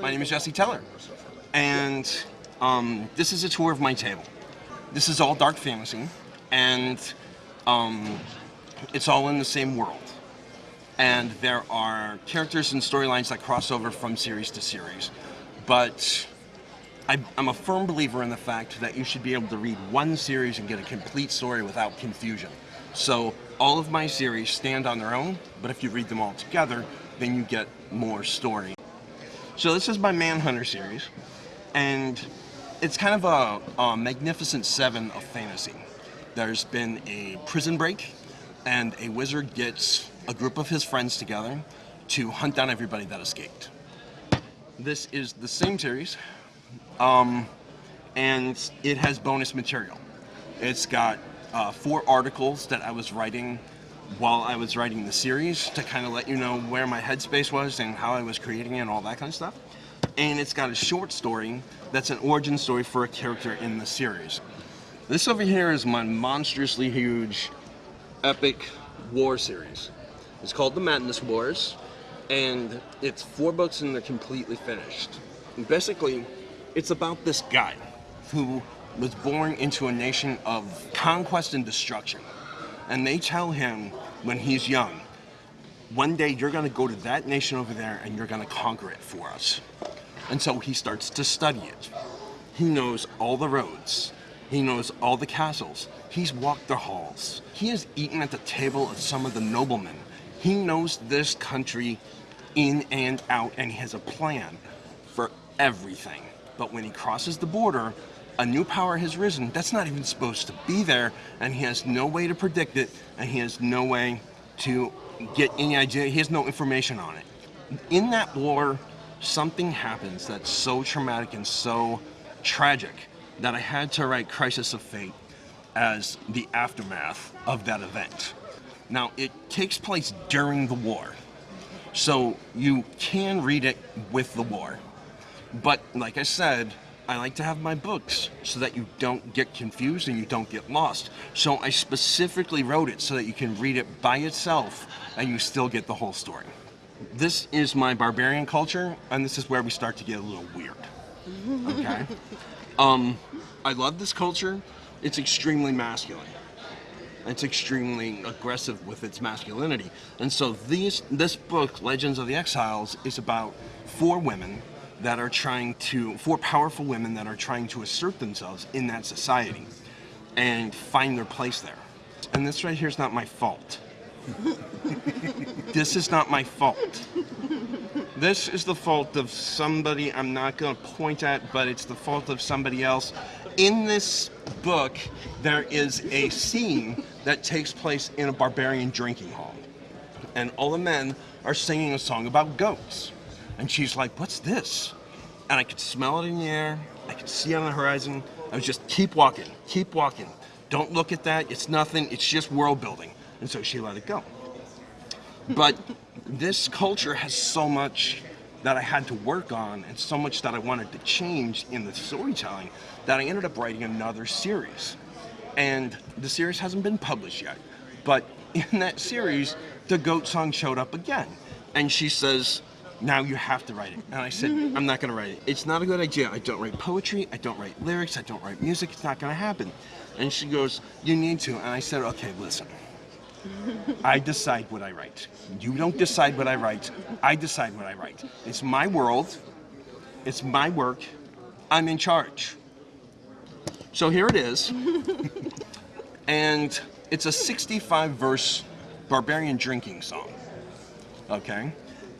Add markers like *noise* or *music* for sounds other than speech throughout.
My name is Jesse Teller, and um, this is a tour of my table. This is all dark fantasy, and um, it's all in the same world. And there are characters and storylines that cross over from series to series, but I, I'm a firm believer in the fact that you should be able to read one series and get a complete story without confusion. So all of my series stand on their own, but if you read them all together, then you get more story. So this is my Manhunter series, and it's kind of a, a magnificent seven of fantasy. There's been a prison break, and a wizard gets a group of his friends together to hunt down everybody that escaped. This is the same series, um, and it has bonus material. It's got uh, four articles that I was writing while I was writing the series to kind of let you know where my headspace was and how I was creating it and all that kind of stuff. And it's got a short story that's an origin story for a character in the series. This over here is my monstrously huge epic war series. It's called The Madness Wars, and it's four books and they're completely finished. And basically, it's about this guy who was born into a nation of conquest and destruction. And they tell him when he's young, one day you're going to go to that nation over there and you're going to conquer it for us. And so he starts to study it. He knows all the roads. He knows all the castles. He's walked the halls. He has eaten at the table of some of the noblemen. He knows this country in and out and he has a plan for everything. But when he crosses the border, a new power has risen. That's not even supposed to be there and he has no way to predict it and he has no way to get any idea. He has no information on it. In that war something happens that's so traumatic and so tragic that i had to write crisis of fate as the aftermath of that event. Now it takes place during the war so you can read it with the war. But like i said I like to have my books so that you don't get confused and you don't get lost. So I specifically wrote it so that you can read it by itself and you still get the whole story. This is my barbarian culture and this is where we start to get a little weird. Okay? *laughs* um, I love this culture. It's extremely masculine. It's extremely aggressive with its masculinity. And so these, this book, Legends of the Exiles, is about four women that are trying to, for powerful women that are trying to assert themselves in that society and find their place there. And this right here is not my fault. this is not my fault. This is the fault of somebody I'm not going to point at, but it's the fault of somebody else. In this book, there is a scene that takes place in a barbarian drinking hall. And all the men are singing a song about goats. And she's like, what's this? And I could smell it in the air. I could see it on the horizon. I was just, keep walking, keep walking. Don't look at that. It's nothing. It's just world building. And so she let it go. But *laughs* this culture has so much that I had to work on and so much that I wanted to change in the storytelling that I ended up writing another series. And the series hasn't been published yet. But *laughs* in that series, the goat song showed up again. And she says, now you have to write it. And I said, mm-hmm. I'm not going to write it. It's not a good idea. I don't write poetry. I don't write lyrics. I don't write music. It's not going to happen. And she goes, you need to. And I said, okay, listen. *laughs* I decide what I write. You don't decide what I write. I decide what I write. It's my world. It's my work. I'm in charge. So here it is. *laughs* and it's a 65 verse barbarian drinking song. Okay?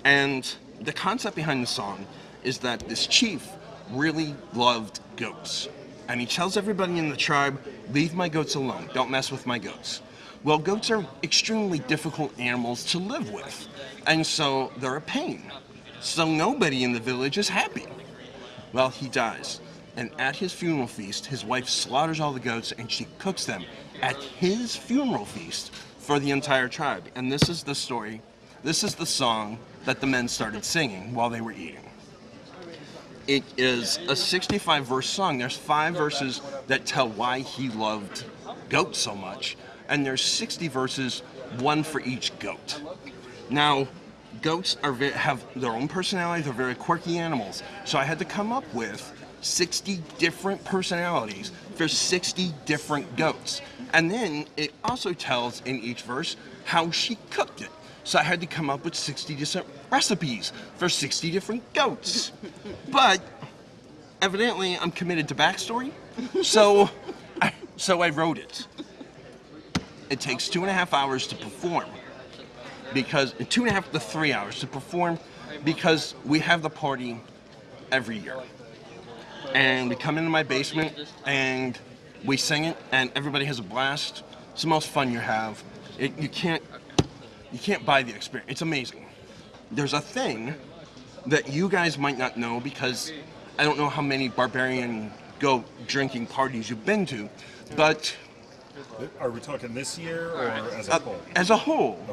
And the concept behind the song is that this chief really loved goats. And he tells everybody in the tribe, leave my goats alone, don't mess with my goats. Well, goats are extremely difficult animals to live with, and so they're a pain. So nobody in the village is happy. Well, he dies, and at his funeral feast, his wife slaughters all the goats and she cooks them at his funeral feast for the entire tribe. And this is the story, this is the song that the men started singing while they were eating. It is a 65 verse song. There's five verses that tell why he loved goats so much, and there's 60 verses, one for each goat. Now, goats are have their own personality. They're very quirky animals. So I had to come up with 60 different personalities for 60 different goats. And then it also tells in each verse how she cooked it. So I had to come up with 60 different recipes for 60 different goats. But evidently I'm committed to backstory. So I, so I wrote it. It takes two and a half hours to perform because two and a half to three hours to perform because we have the party every year. And we come into my basement and we sing it and everybody has a blast. It's the most fun you have. It, you can't you can't buy the experience. It's amazing. There's a thing that you guys might not know because I don't know how many barbarian go drinking parties you've been to, but Are we talking this year or as a uh, whole? as a whole,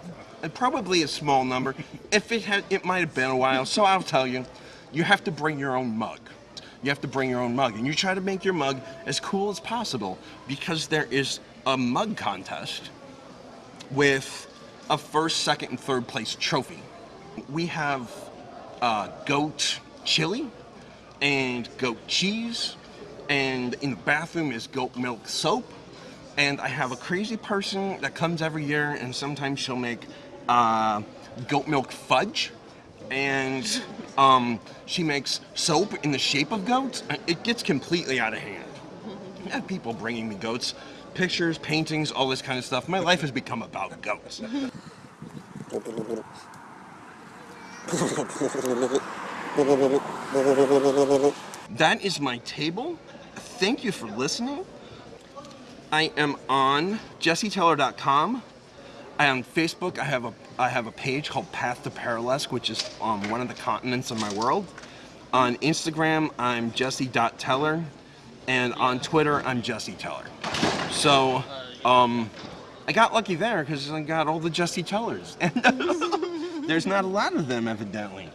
uh, probably a small number. If it had, it might have been a while. So I'll tell you, you have to bring your own mug. You have to bring your own mug, and you try to make your mug as cool as possible because there is a mug contest with a first, second, and third place trophy. We have uh, goat chili and goat cheese, and in the bathroom is goat milk soap. And I have a crazy person that comes every year, and sometimes she'll make uh, goat milk fudge, and um, she makes soap in the shape of goats. It gets completely out of hand. I have people bringing me goats, pictures, paintings, all this kind of stuff. My life has become about goats. That is my table. Thank you for listening. I am on jesseteller.com. I on Facebook. I have a I have a page called Path to Perilisc, which is on one of the continents of my world. On Instagram, I'm jesse.teller, and on Twitter, I'm Jesse Teller. So, um, I got lucky there because I got all the Jesse Tellers, *laughs* and there's not a lot of them evidently.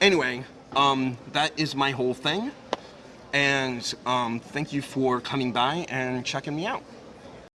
Anyway, um, that is my whole thing, and um, thank you for coming by and checking me out.